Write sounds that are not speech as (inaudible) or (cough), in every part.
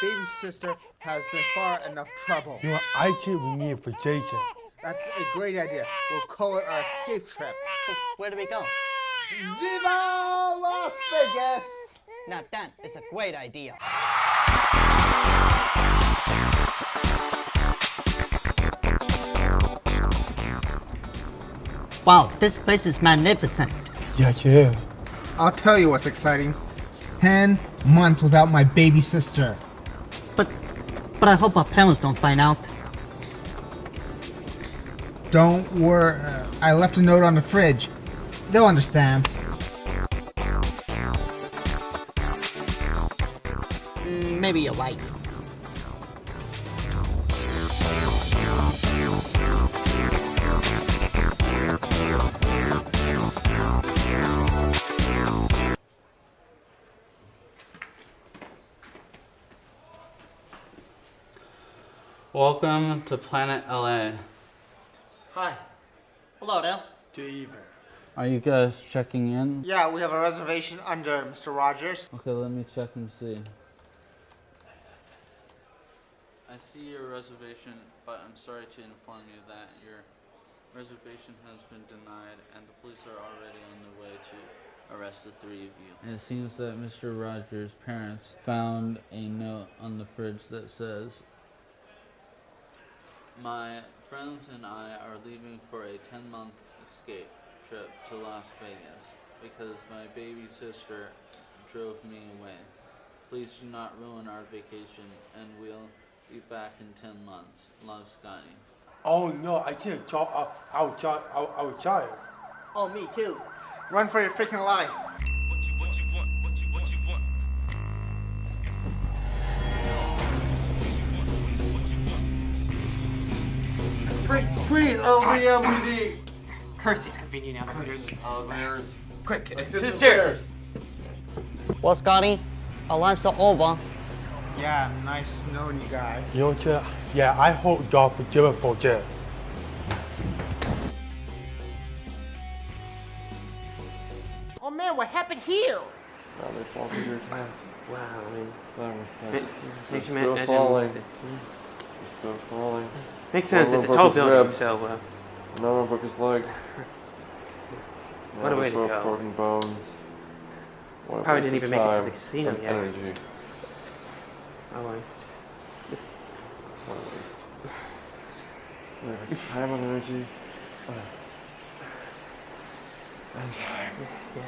baby sister has been far enough trouble. You know, I think we need for Jason. That's a great idea. We'll call it our escape trip. (laughs) Where do we go? Viva Las Vegas! Now that is a great idea. Wow, this place is magnificent. Yeah, yeah. I'll tell you what's exciting. Ten months without my baby sister. But, I hope our parents don't find out. Don't worry. Uh, I left a note on the fridge. They'll understand. Mm, maybe you're right. Welcome to Planet LA. Hi. Hello there. Are you guys checking in? Yeah, we have a reservation under Mr. Rogers. Okay, let me check and see. I see your reservation, but I'm sorry to inform you that your reservation has been denied and the police are already on their way to arrest the three of you. It seems that Mr. Rogers' parents found a note on the fridge that says, My friends and I are leaving for a 10 month escape trip to Las Vegas because my baby sister drove me away. Please do not ruin our vacation and we'll be back in 10 months. Love, Scotty. Oh no, I can't talk out, outside, out, outside. Oh, me too. Run for your freaking life. Please, LVMPD. Kirsty's convenient elevators. Elevators. Quick, uh, to the stairs. Well, Scotty, our lives are over. Yeah, nice knowing you guys. You know what? Yeah, I hope God forgive us for that. Oh man, what happened here? Probably fall through your time. Wow, I mean, That was ma- that. makes you It's still imagine. falling. It's still falling. Makes sense. It's a tall building, ribs. so uh, Another one broke his leg. What a way to go. Broken bones. What Probably didn't even make it to the casino and yet. Energy. almost. What a waste. What a waste of time and energy. Uh, And time. Yeah.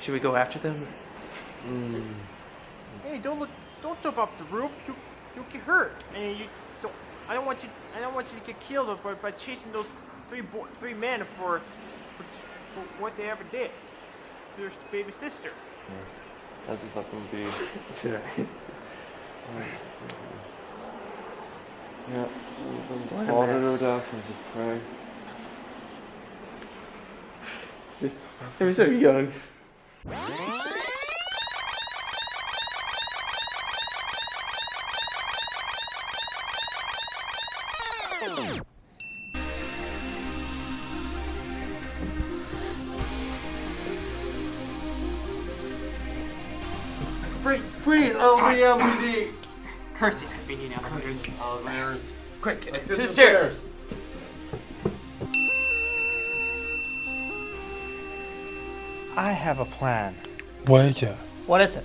Should we go after them? Mm. Hey, don't look, don't jump off the roof. You, you'll get hurt. And you don't. I don't want you. I don't want you to get killed by, by chasing those three bo- three men for, for, for what they ever did. to Your baby sister. I just let them be. It's (laughs) alright. Yeah, let them What a fall to their mess. death and just pray. They were so young. Please, please, LVMPD. Kirsty's convenient elevators. Elevators. Quick, uh, to the stairs. I have a plan. What is it? What is it?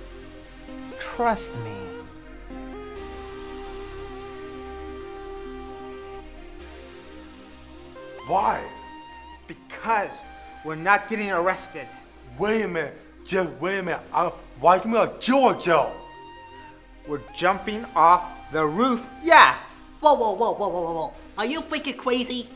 Trust me. Why? Because we're not getting arrested. Wait a minute. Just wait a minute. I, why give me a Georgia? We're jumping off the roof. Yeah. Whoa, whoa, whoa, whoa, whoa, whoa, whoa. Are you freaking crazy?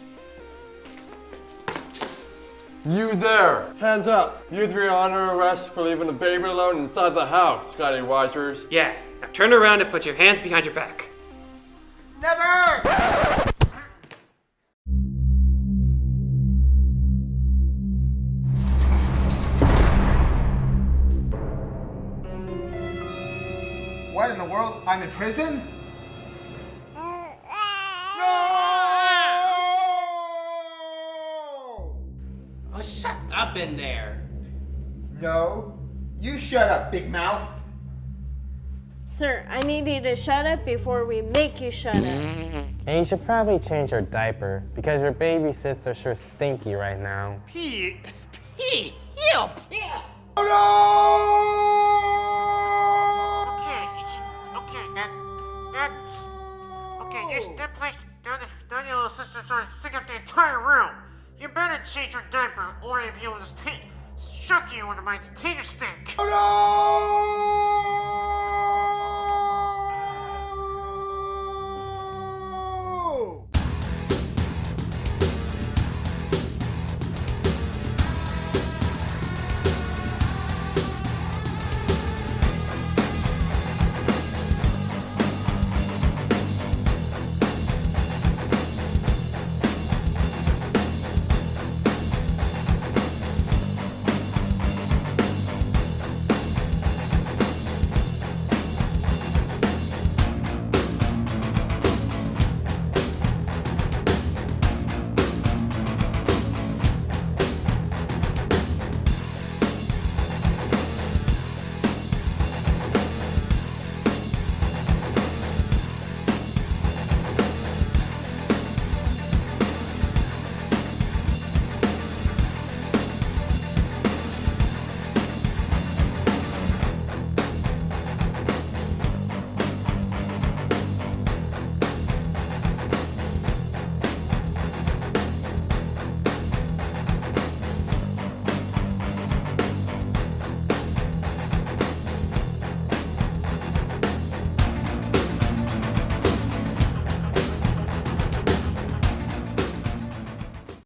You there! Hands up! You three are under arrest for leaving the baby alone inside the house, Scotty Wisers. Yeah. Now turn around and put your hands behind your back. Never. World? I'm in prison? No! Oh, shut up in there. No. You shut up, big mouth. Sir, I need you to shut up before we make you shut up. And you should probably change your diaper because your baby sister sure stinky right now. Pete, Pete, help! Yeah. Okay, that place, that, that your little sister started to stick up the entire room. You better change your diaper or if you'll just take, shuck you into my tater stink. Oh no!